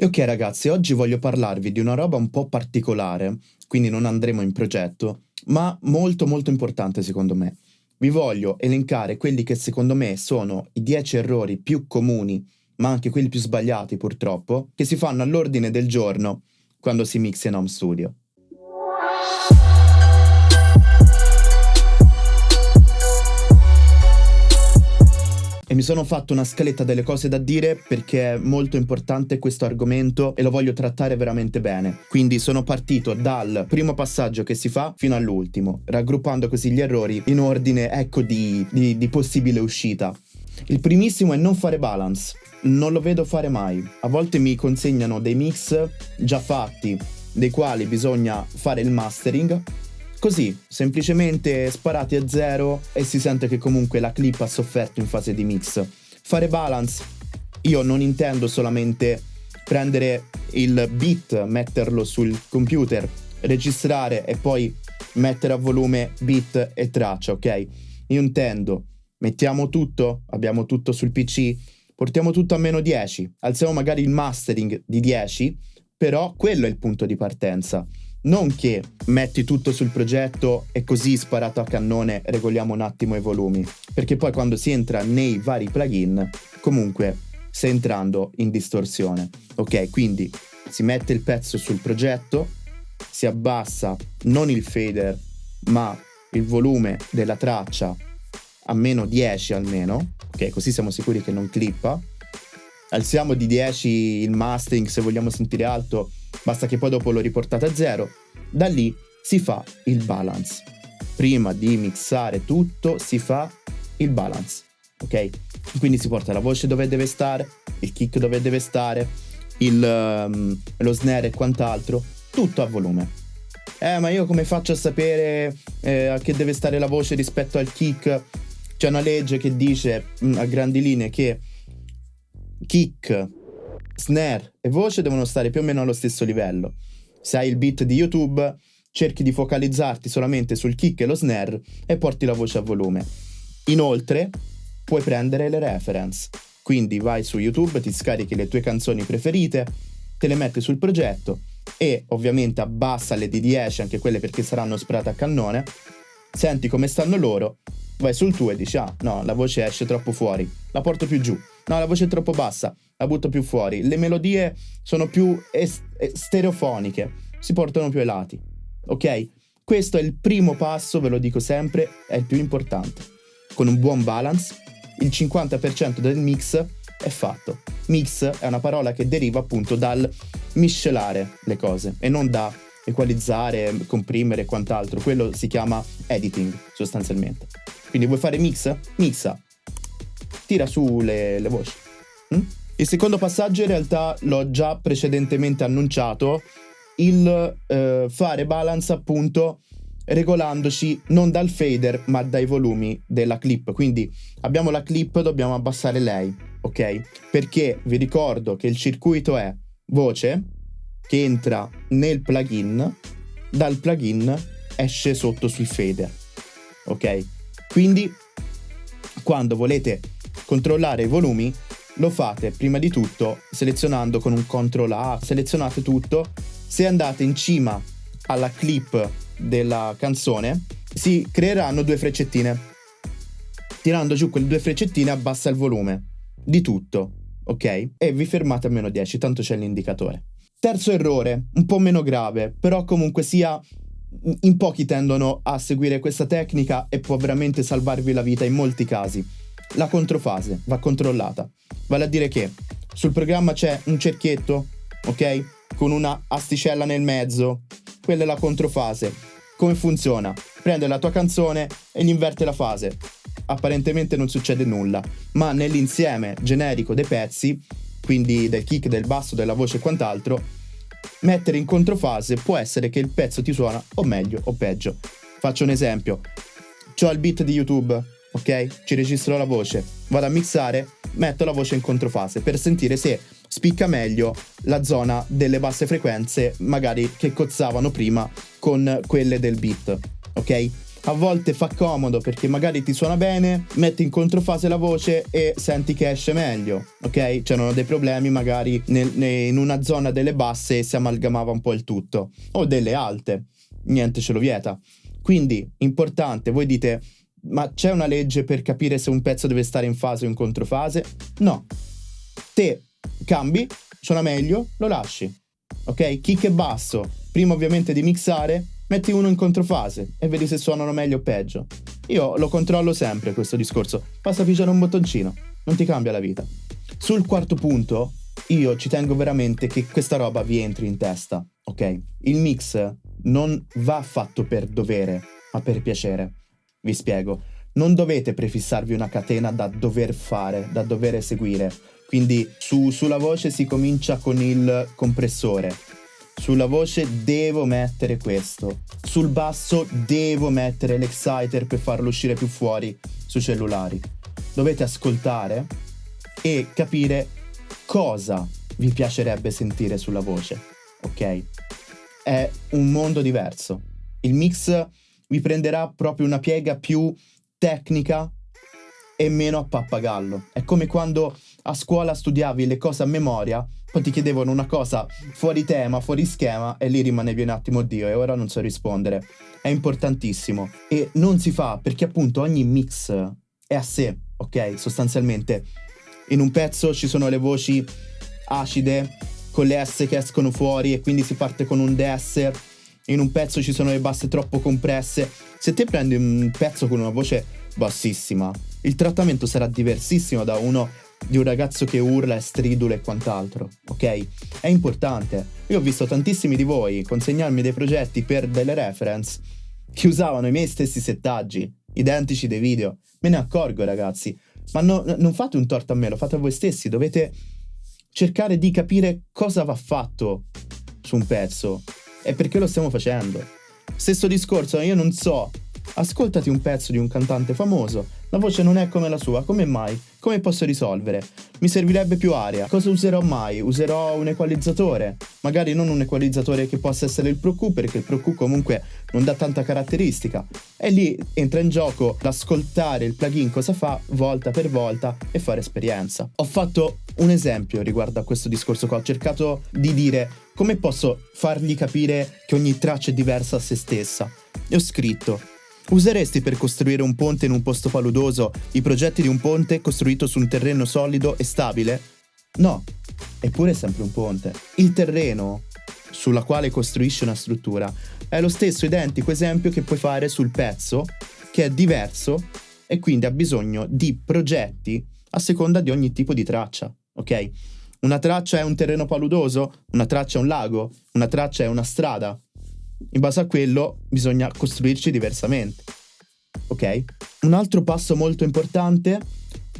Ok ragazzi, oggi voglio parlarvi di una roba un po' particolare, quindi non andremo in progetto, ma molto molto importante secondo me. Vi voglio elencare quelli che secondo me sono i 10 errori più comuni, ma anche quelli più sbagliati purtroppo, che si fanno all'ordine del giorno quando si mixa in home studio. E mi sono fatto una scaletta delle cose da dire perché è molto importante questo argomento e lo voglio trattare veramente bene. Quindi sono partito dal primo passaggio che si fa fino all'ultimo, raggruppando così gli errori in ordine, ecco, di, di, di possibile uscita. Il primissimo è non fare balance. Non lo vedo fare mai. A volte mi consegnano dei mix già fatti, dei quali bisogna fare il mastering Così, semplicemente sparati a zero e si sente che comunque la clip ha sofferto in fase di mix. Fare balance, io non intendo solamente prendere il beat, metterlo sul computer, registrare e poi mettere a volume beat e traccia, ok? Io intendo, mettiamo tutto, abbiamo tutto sul PC, portiamo tutto a meno 10, alziamo magari il mastering di 10, però quello è il punto di partenza. Non che metti tutto sul progetto e così sparato a cannone regoliamo un attimo i volumi, perché poi quando si entra nei vari plugin, comunque stai entrando in distorsione. Ok, quindi si mette il pezzo sul progetto, si abbassa non il fader, ma il volume della traccia a meno 10 almeno, ok, così siamo sicuri che non clippa. Alziamo di 10 il mastering se vogliamo sentire alto basta che poi dopo lo riportate a zero. Da lì si fa il balance. Prima di mixare tutto si fa il balance, ok? Quindi si porta la voce dove deve stare, il kick dove deve stare, il, um, lo snare e quant'altro, tutto a volume. Eh, ma io come faccio a sapere eh, a che deve stare la voce rispetto al kick? C'è una legge che dice mh, mm, a grandi linee che kick snare e voce devono stare più o meno allo stesso livello. Se hai il beat di YouTube, cerchi di focalizzarti solamente sul kick e lo snare e porti la voce a volume. Inoltre, puoi prendere le reference. Quindi vai su YouTube, ti scarichi le tue canzoni preferite, te le metti sul progetto e ovviamente abbassa le di 10, anche quelle perché saranno sparate a cannone, senti come stanno loro, vai sul tuo e dici ah no, la voce esce troppo fuori, la porto più giù, no, la voce è troppo bassa, la butto più fuori. Le melodie sono più est- stereofoniche, si portano più ai lati. Ok? Questo è il primo passo, ve lo dico sempre, è il più importante. Con un buon balance, il 50% del mix è fatto. Mix è una parola che deriva appunto dal miscelare le cose e non da equalizzare, comprimere e quant'altro. Quello si chiama editing sostanzialmente. Quindi vuoi fare mix? Mixa. Tira su le, le voci. Mm? Il secondo passaggio in realtà l'ho già precedentemente annunciato, il eh, fare balance appunto regolandoci non dal fader ma dai volumi della clip. Quindi abbiamo la clip, dobbiamo abbassare lei, ok? Perché vi ricordo che il circuito è voce che entra nel plugin, dal plugin esce sotto sul fader, ok? Quindi quando volete controllare i volumi lo fate prima di tutto selezionando con un CTRL A, selezionate tutto, se andate in cima alla clip della canzone si creeranno due freccettine. Tirando giù quelle due freccettine abbassa il volume di tutto, ok? E vi fermate a meno 10, tanto c'è l'indicatore. Terzo errore, un po' meno grave, però comunque sia in pochi tendono a seguire questa tecnica e può veramente salvarvi la vita in molti casi. La controfase va controllata. Vale a dire che sul programma c'è un cerchietto, ok? Con una asticella nel mezzo. Quella è la controfase. Come funziona? Prende la tua canzone e gli inverte la fase. Apparentemente non succede nulla, ma nell'insieme generico dei pezzi, quindi del kick, del basso, della voce e quant'altro, mettere in controfase può essere che il pezzo ti suona o meglio o peggio. Faccio un esempio. C'ho il beat di YouTube, ok? Ci registro la voce, vado a mixare, metto la voce in controfase per sentire se spicca meglio la zona delle basse frequenze, magari che cozzavano prima con quelle del beat, ok? a volte fa comodo perché magari ti suona bene, metti in controfase la voce e senti che esce meglio, ok? C'erano dei problemi magari nel, in una zona delle basse e si amalgamava un po' il tutto, o delle alte, niente ce lo vieta. Quindi, importante, voi dite, ma c'è una legge per capire se un pezzo deve stare in fase o in controfase? No. Te cambi, suona meglio, lo lasci. Ok? Kick e basso, prima ovviamente di mixare, metti uno in controfase e vedi se suonano meglio o peggio. Io lo controllo sempre questo discorso, basta pigiare un bottoncino, non ti cambia la vita. Sul quarto punto, io ci tengo veramente che questa roba vi entri in testa, ok? Il mix non va fatto per dovere, ma per piacere. Vi spiego. Non dovete prefissarvi una catena da dover fare, da dover eseguire. Quindi su, sulla voce si comincia con il compressore, sulla voce devo mettere questo. Sul basso devo mettere l'exciter per farlo uscire più fuori sui cellulari. Dovete ascoltare e capire cosa vi piacerebbe sentire sulla voce. Ok? È un mondo diverso. Il mix vi prenderà proprio una piega più tecnica e meno a pappagallo. È come quando a scuola studiavi le cose a memoria poi ti chiedevano una cosa fuori tema, fuori schema e lì rimanevi un attimo Dio e ora non so rispondere. È importantissimo e non si fa perché appunto ogni mix è a sé, ok? Sostanzialmente in un pezzo ci sono le voci acide con le S che escono fuori e quindi si parte con un DS. In un pezzo ci sono le basse troppo compresse. Se te prendi un pezzo con una voce bassissima, il trattamento sarà diversissimo da uno di un ragazzo che urla e stridula e quant'altro, ok? È importante. Io ho visto tantissimi di voi consegnarmi dei progetti per delle reference che usavano i miei stessi settaggi, identici dei video. Me ne accorgo, ragazzi. Ma no, non fate un torto a me, lo fate a voi stessi. Dovete cercare di capire cosa va fatto su un pezzo e perché lo stiamo facendo. Stesso discorso, io non so. Ascoltati un pezzo di un cantante famoso, la voce non è come la sua, come mai? Come posso risolvere? Mi servirebbe più aria. Cosa userò mai? Userò un equalizzatore. Magari non un equalizzatore che possa essere il Pro Q, perché il Pro Q comunque non dà tanta caratteristica. E lì entra in gioco l'ascoltare il plugin cosa fa volta per volta e fare esperienza. Ho fatto un esempio riguardo a questo discorso qua. Ho cercato di dire come posso fargli capire che ogni traccia è diversa a se stessa. E ho scritto Useresti per costruire un ponte in un posto paludoso i progetti di un ponte costruito su un terreno solido e stabile? No, eppure è sempre un ponte. Il terreno sulla quale costruisci una struttura è lo stesso identico esempio che puoi fare sul pezzo, che è diverso e quindi ha bisogno di progetti a seconda di ogni tipo di traccia, ok? Una traccia è un terreno paludoso, una traccia è un lago, una traccia è una strada, in base a quello bisogna costruirci diversamente. Ok? Un altro passo molto importante,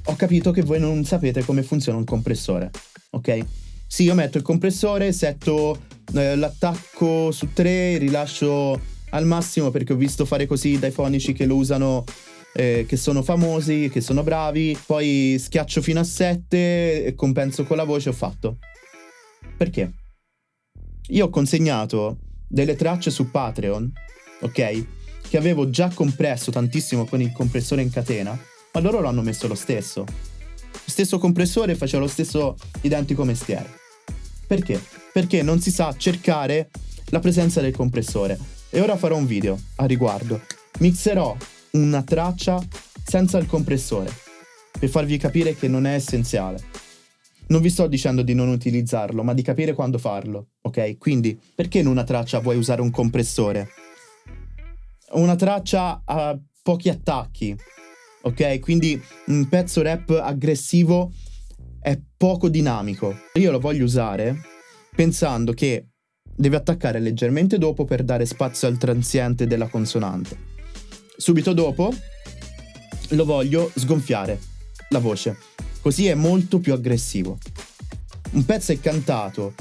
ho capito che voi non sapete come funziona un compressore. Ok? Sì, io metto il compressore, setto eh, l'attacco su 3, rilascio al massimo perché ho visto fare così dai fonici che lo usano eh, che sono famosi, che sono bravi, poi schiaccio fino a 7 e compenso con la voce ho fatto. Perché? Io ho consegnato delle tracce su Patreon, ok? Che avevo già compresso tantissimo con il compressore in catena, ma loro l'hanno messo lo stesso. Stesso compressore faceva lo stesso identico mestiere. Perché? Perché non si sa cercare la presenza del compressore. E ora farò un video a riguardo. Mixerò una traccia senza il compressore, per farvi capire che non è essenziale. Non vi sto dicendo di non utilizzarlo, ma di capire quando farlo, ok? Quindi, perché in una traccia vuoi usare un compressore? Una traccia ha pochi attacchi, ok? Quindi un pezzo rap aggressivo è poco dinamico. Io lo voglio usare pensando che deve attaccare leggermente dopo per dare spazio al transiente della consonante. Subito dopo lo voglio sgonfiare la voce Così è molto più aggressivo. Un pezzo è cantato,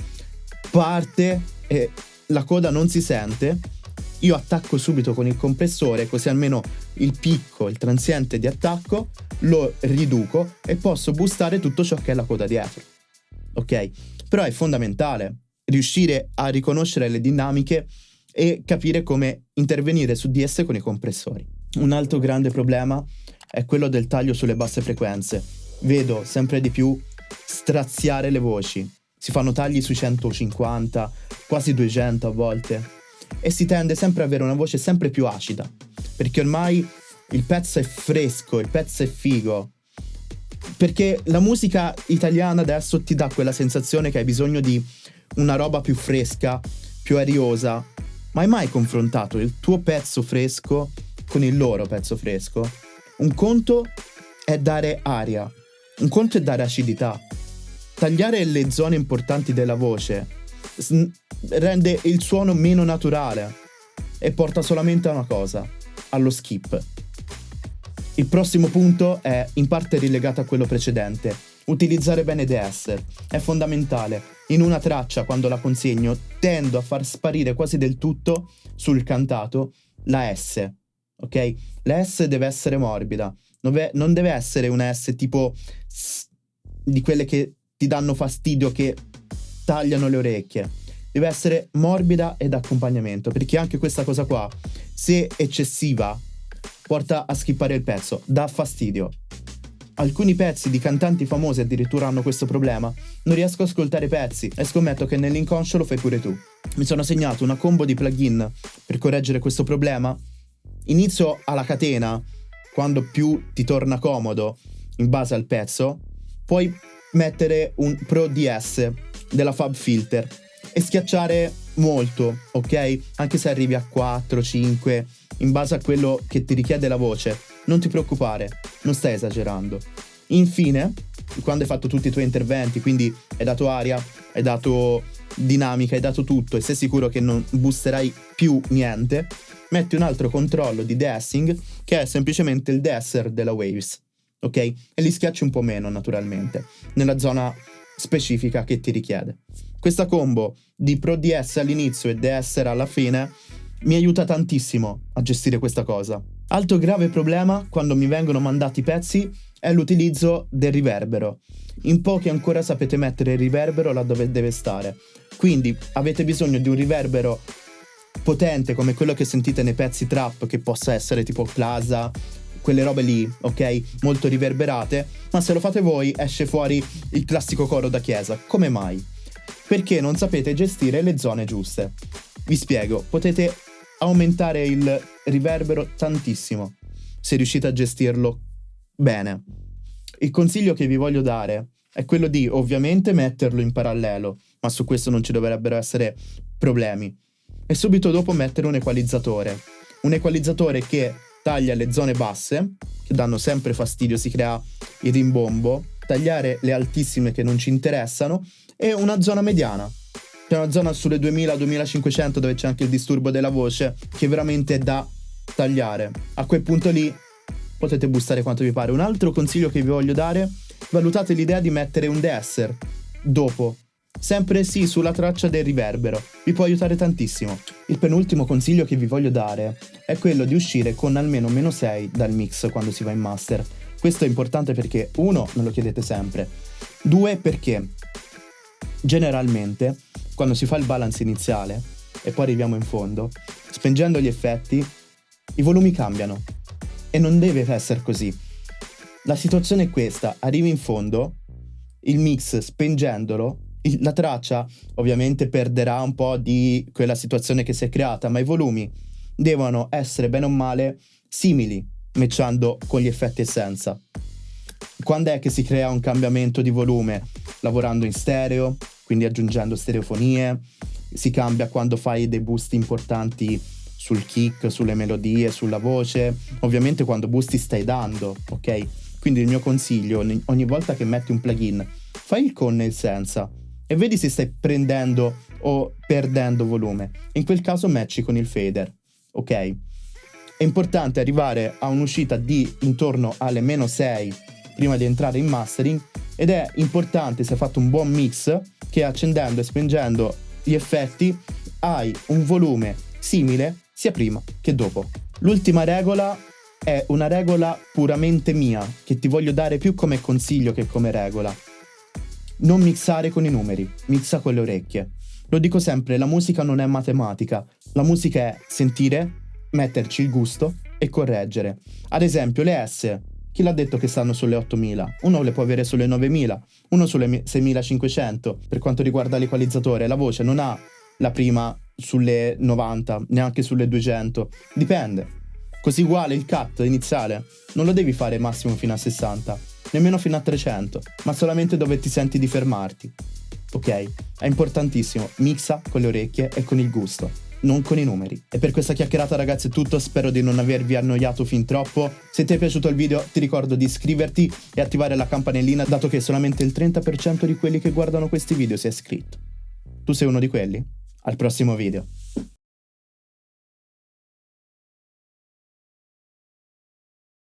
parte e la coda non si sente. Io attacco subito con il compressore, così almeno il picco, il transiente di attacco, lo riduco e posso boostare tutto ciò che è la coda dietro. Ok? Però è fondamentale riuscire a riconoscere le dinamiche e capire come intervenire su di esse con i compressori. Un altro grande problema è quello del taglio sulle basse frequenze. Vedo sempre di più straziare le voci. Si fanno tagli sui 150, quasi 200 a volte. E si tende sempre ad avere una voce sempre più acida. Perché ormai il pezzo è fresco, il pezzo è figo. Perché la musica italiana adesso ti dà quella sensazione che hai bisogno di una roba più fresca, più ariosa. Ma hai mai confrontato il tuo pezzo fresco con il loro pezzo fresco? Un conto è dare aria, un conto è dare acidità. Tagliare le zone importanti della voce rende il suono meno naturale e porta solamente a una cosa, allo skip. Il prossimo punto è in parte rilegato a quello precedente. Utilizzare bene DS è fondamentale. In una traccia, quando la consegno, tendo a far sparire quasi del tutto sul cantato la S. Ok? La S deve essere morbida. Non deve essere una S tipo di quelle che ti danno fastidio, che tagliano le orecchie. Deve essere morbida ed accompagnamento, perché anche questa cosa qua, se eccessiva, porta a skippare il pezzo, dà fastidio. Alcuni pezzi di cantanti famosi addirittura hanno questo problema. Non riesco ad ascoltare pezzi e scommetto che nell'inconscio lo fai pure tu. Mi sono segnato una combo di plugin per correggere questo problema. Inizio alla catena, quando più ti torna comodo in base al pezzo, puoi mettere un Pro DS della Fab Filter e schiacciare molto, ok? Anche se arrivi a 4, 5, in base a quello che ti richiede la voce. Non ti preoccupare, non stai esagerando. Infine, quando hai fatto tutti i tuoi interventi, quindi hai dato aria, hai dato dinamica, hai dato tutto e sei sicuro che non boosterai più niente, metti un altro controllo di deessing che è semplicemente il deesser della Waves, ok? E li schiacci un po' meno naturalmente, nella zona specifica che ti richiede. Questa combo di Pro DS all'inizio e deesser alla fine mi aiuta tantissimo a gestire questa cosa. Altro grave problema quando mi vengono mandati pezzi è l'utilizzo del riverbero. In pochi ancora sapete mettere il riverbero laddove deve stare. Quindi avete bisogno di un riverbero potente come quello che sentite nei pezzi trap, che possa essere tipo Plaza, quelle robe lì, ok? Molto riverberate, ma se lo fate voi esce fuori il classico coro da chiesa. Come mai? Perché non sapete gestire le zone giuste. Vi spiego, potete aumentare il riverbero tantissimo se riuscite a gestirlo bene. Il consiglio che vi voglio dare è quello di ovviamente metterlo in parallelo, ma su questo non ci dovrebbero essere problemi. E subito dopo mettere un equalizzatore. Un equalizzatore che taglia le zone basse, che danno sempre fastidio, si crea il rimbombo, tagliare le altissime che non ci interessano e una zona mediana c'è una zona sulle 2000-2500 dove c'è anche il disturbo della voce che veramente è da tagliare. A quel punto lì potete boostare quanto vi pare. Un altro consiglio che vi voglio dare, valutate l'idea di mettere un deesser dopo. Sempre sì sulla traccia del riverbero, vi può aiutare tantissimo. Il penultimo consiglio che vi voglio dare è quello di uscire con almeno meno 6 dal mix quando si va in master. Questo è importante perché, uno, me lo chiedete sempre, due, perché generalmente quando si fa il balance iniziale e poi arriviamo in fondo, spengendo gli effetti, i volumi cambiano. E non deve essere così. La situazione è questa, arrivi in fondo, il mix spengendolo, la traccia ovviamente perderà un po' di quella situazione che si è creata, ma i volumi devono essere bene o male simili, matchando con gli effetti e senza. Quando è che si crea un cambiamento di volume? Lavorando in stereo, quindi aggiungendo stereofonie, si cambia quando fai dei boost importanti sul kick, sulle melodie, sulla voce, ovviamente quando boosti stai dando, ok? Quindi il mio consiglio, ogni volta che metti un plugin, fai il con e il senza e vedi se stai prendendo o perdendo volume. In quel caso matchi con il fader, ok? È importante arrivare a un'uscita di intorno alle meno 6 prima di entrare in mastering ed è importante se hai fatto un buon mix che accendendo e spengendo gli effetti hai un volume simile sia prima che dopo. L'ultima regola è una regola puramente mia che ti voglio dare più come consiglio che come regola. Non mixare con i numeri, mixa con le orecchie. Lo dico sempre, la musica non è matematica, la musica è sentire, metterci il gusto e correggere. Ad esempio le S, chi l'ha detto che stanno sulle 8000? Uno le può avere sulle 9000, uno sulle 6500 per quanto riguarda l'equalizzatore. La voce non ha la prima sulle 90, neanche sulle 200, dipende. Così uguale il cut iniziale, non lo devi fare massimo fino a 60, nemmeno fino a 300, ma solamente dove ti senti di fermarti. Ok? È importantissimo, mixa con le orecchie e con il gusto, non con i numeri. E per questa chiacchierata ragazzi è tutto, spero di non avervi annoiato fin troppo. Se ti è piaciuto il video ti ricordo di iscriverti e attivare la campanellina dato che solamente il 30% di quelli che guardano questi video si è iscritto. Tu sei uno di quelli? Al prossimo video.